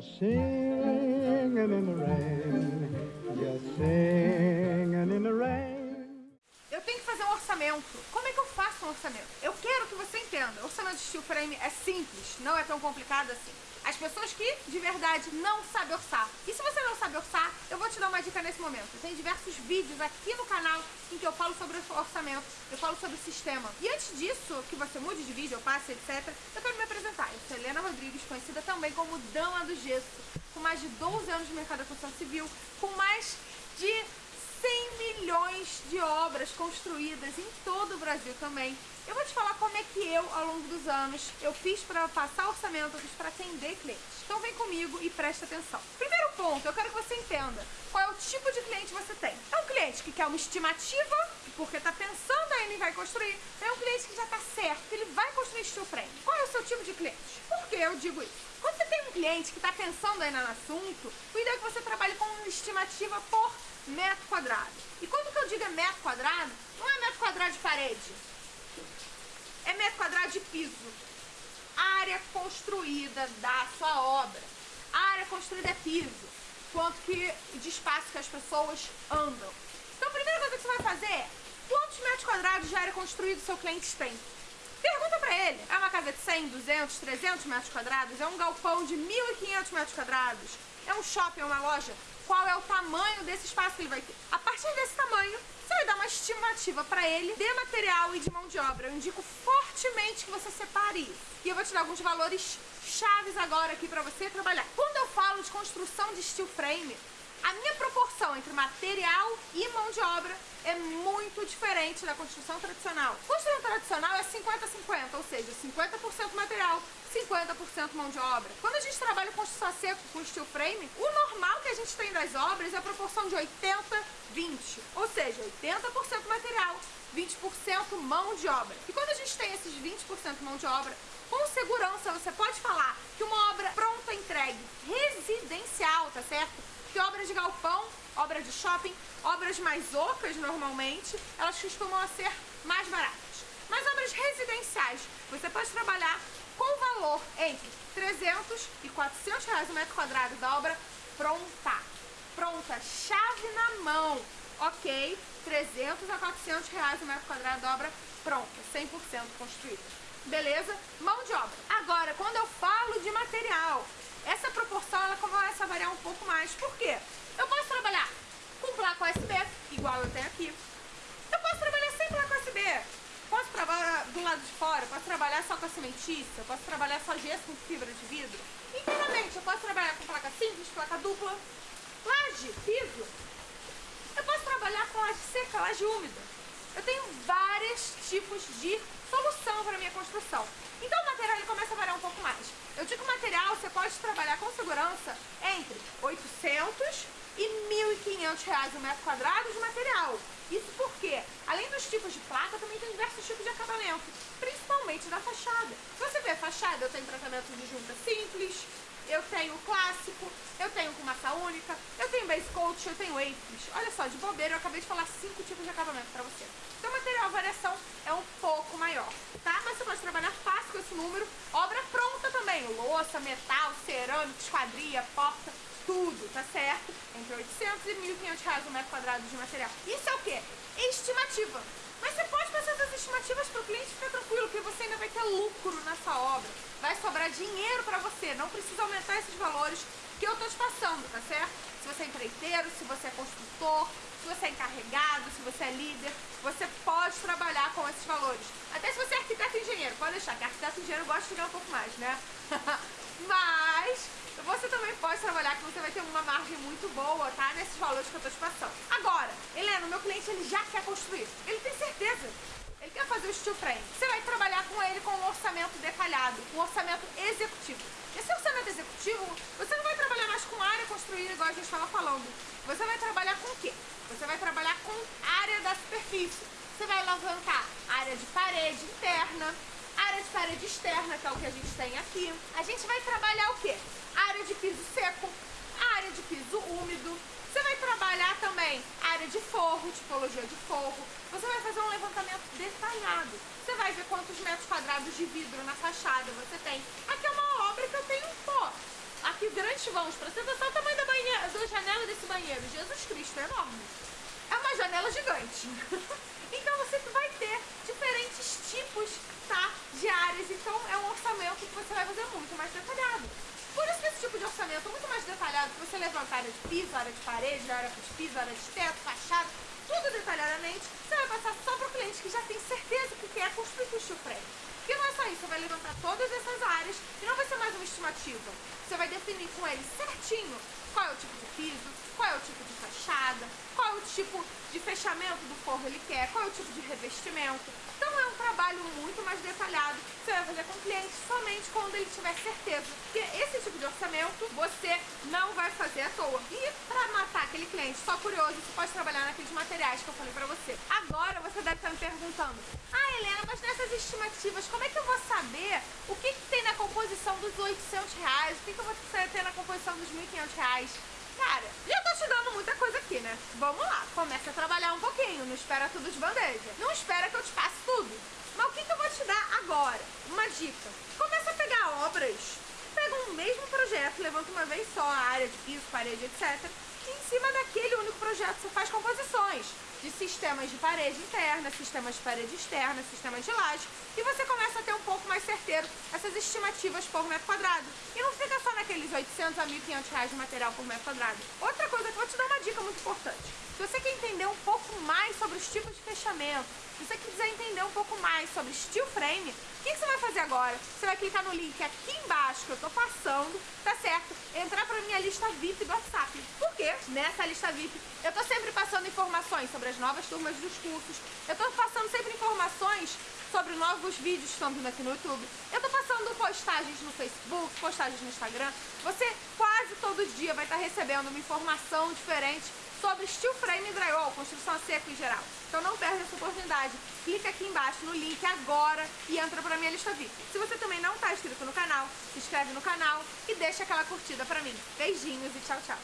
Singing in the rain, just singing in the rain. Orçamento. Como é que eu faço um orçamento? Eu quero que você entenda. O orçamento de steel frame é simples, não é tão complicado assim. As pessoas que, de verdade, não sabem orçar. E se você não sabe orçar, eu vou te dar uma dica nesse momento. Tem diversos vídeos aqui no canal em que eu falo sobre orçamento, eu falo sobre sistema. E antes disso, que você mude de vídeo, passe, etc., eu quero me apresentar. Eu sou Helena Rodrigues, conhecida também como Dama do Gesso, com mais de 12 anos de mercado da construção civil, com mais de 100 milhões de obras construídas em todo o Brasil também. Eu vou te falar como é que eu, ao longo dos anos, eu fiz para passar orçamento, eu fiz para atender clientes. Então vem comigo e presta atenção. Primeiro ponto, eu quero que você entenda qual é o tipo de cliente você tem. É um cliente que quer uma estimativa, porque está pensando em vai construir. É um cliente que já está certo, que ele vai construir frame. Qual é o seu tipo de cliente? Por que eu digo isso? Quando você tem um cliente que está pensando ainda no assunto, o ideal é que você trabalhe com uma estimativa por metro quadrado. E quando que eu digo é metro quadrado, não é metro quadrado de parede, é metro quadrado de piso. Área construída da sua obra. A área construída é piso. Quanto que de espaço que as pessoas andam. Então a primeira coisa que você vai fazer é quantos metros quadrados de área construída o seu cliente tem? Pergunta pra ele, é uma casa de 100, 200, 300 metros quadrados? É um galpão de 1.500 metros quadrados? É um shopping, é uma loja? Qual é o tamanho desse espaço que ele vai ter. A partir desse tamanho, você vai dar uma estimativa para ele de material e de mão de obra. Eu indico fortemente que você separe isso. E eu vou te dar alguns valores chaves agora aqui para você trabalhar. Quando eu falo de construção de steel frame, a minha proporção entre material e mão de obra é muito diferente da construção tradicional. Construção tradicional é 50-50, ou seja, 50% material, 50% mão de obra. Quando a gente trabalha com construção seco, com steel frame, o normal que a gente tem das obras é a proporção de 80-20, ou seja, 80% material, 20% mão de obra. E quando a gente tem esses 20% mão de obra, com segurança você pode falar que uma obra pronta, entregue, residencial, tá certo? que obras de galpão, obras de shopping, obras mais ocas normalmente, elas costumam ser mais baratas. Mas obras residenciais, você pode trabalhar com valor entre 300 e 400 reais o metro quadrado da obra pronta. Pronta, chave na mão, ok? 300 a 400 reais o metro quadrado da obra pronta, 100% construída. Beleza? Mão de obra. Agora, quando eu falo de material, essa proporção ela começa a variar um pouco mais. Por quê? Eu posso trabalhar com placa USB, igual eu tenho aqui. Eu posso trabalhar sem placa USB. Posso trabalhar do lado de fora, posso trabalhar só com a cimentícia, posso trabalhar só gesso com fibra de vidro. Inteiramente, eu posso trabalhar com placa simples, placa dupla, laje, piso. Eu posso trabalhar com laje seca, laje úmida. Eu tenho vários tipos de solução para minha construção. Então o material ele começa a variar um pouco mais. Eu digo material, você pode trabalhar com segurança entre 800 e 1.500 reais o metro quadrado de material. Isso porque, além dos tipos de placa, também tem diversos tipos de acabamento, principalmente da fachada. Você vê a fachada, eu tenho tratamento de junta simples, eu tenho clássico, eu tenho com massa única, eu tenho base coat, eu tenho apes. Olha só, de bobeira eu acabei de falar cinco tipos de acabamento pra você. Então material, a variação é um pouco maior, tá? Mas você pode trabalhar fácil com esse número. Obra pronta também, louça, metal, cerâmica, esquadria, porta, tudo, tá certo? Entre 800 e 1.500 reais o metro quadrado de material. Isso é o quê? Estimativa. Mas você pode passar essas estimativas para o cliente ficar tranquilo, que você ainda vai ter lucro nessa obra. Vai sobrar dinheiro para você, não precisa aumentar esses valores que eu estou te passando, tá certo? Se você é empreiteiro, se você é construtor, se você é encarregado, se você é líder, você pode trabalhar com esses valores. Até se você é arquiteto e engenheiro, pode deixar que arquiteto e engenheiro gosta de ganhar um pouco mais, né? Mas você também pode trabalhar que você vai ter uma margem muito boa, tá? Nesses valores que eu tô te passando. Agora, Helena, o meu cliente ele já quer construir. Ele tem certeza. Ele quer fazer o steel frame. Você vai trabalhar com ele com um orçamento detalhado, um orçamento executivo. Esse orçamento executivo, você não vai trabalhar mais com área gente estava falando. Você vai trabalhar com o quê? Você vai trabalhar com área da superfície. Você vai levantar área de parede interna, área de parede externa, que é o que a gente tem aqui. A gente vai trabalhar o quê? Área de piso seco, área de piso úmido. Você vai trabalhar também área de forro, tipologia de forro. Você vai fazer um levantamento detalhado. Você vai ver quantos metros quadrados de vidro na fachada você tem. Aqui é uma obra que eu tenho, pô, aqui grandes vãos. Pra você pensar o tamanho da, banheira, da janela desse banheiro. Jesus Cristo, é enorme. É uma janela gigante. então você vai ter diferentes tipos tá, de áreas. Então é um orçamento que você vai fazer muito mais detalhado. Por isso que esse tipo de orçamento é muito mais detalhado, que você levanta área de piso, área de parede, área de piso, área de teto, fachada, tudo detalhadamente, você vai passar só para o cliente que já tem certeza que quer construir o steel frame. Isso, você vai levantar todas essas áreas e não vai ser mais uma estimativa. Você vai definir com ele certinho qual é o tipo de piso, qual é o tipo de fachada, qual é o tipo de fechamento do forro ele quer, qual é o tipo de revestimento. Então é um trabalho muito mais detalhado que você vai fazer com o cliente somente quando ele tiver certeza. Porque esse tipo de orçamento você não vai fazer à toa. E para matar aquele cliente só curioso, você pode trabalhar naqueles materiais que eu falei para você. Agora você deve estar me perguntando, ah estimativas, como é que eu vou saber o que, que tem na composição dos 800 reais, o que, que eu vou ter na composição dos 1.500 reais? Cara, já tô te dando muita coisa aqui, né? Vamos lá, começa a trabalhar um pouquinho, não espera tudo de bandeja. Não espera que eu te passe tudo. Mas o que, que eu vou te dar agora? Uma dica. Começa a pegar obras, pega um mesmo projeto, levanta uma vez só a área de piso, parede, etc. E em cima daquele único projeto você faz composições de sistemas de parede interna, sistemas de parede externa, sistemas de laje, e você começa a ter um pouco mais certeiro essas estimativas por metro quadrado. E não fica só naqueles 800 a 1.500 reais de material por metro quadrado. Outra coisa que eu vou te dar uma dica muito importante. Se você quer entender um pouco mais sobre os tipos de fechamento, se você quiser entender um pouco mais sobre steel frame, o que, você vai fazer agora? Você vai clicar no link aqui embaixo que eu tô passando, tá certo? Entrar pra minha lista VIP do WhatsApp. Por quê? Nessa lista VIP eu tô sempre passando informações sobre as novas turmas dos cursos, eu tô passando sempre informações sobre novos vídeos que estão vindo aqui no YouTube. Eu tô passando postagens no Facebook, postagens no Instagram. Você quase todo dia vai estar recebendo uma informação diferente sobre steel frame e drywall, construção a seco em geral. Então não perde essa oportunidade. Clica aqui embaixo no link agora e entra pra minha lista VIP. Se você também não está inscrito no canal, se inscreve no canal e deixa aquela curtida pra mim. Beijinhos e tchau, tchau.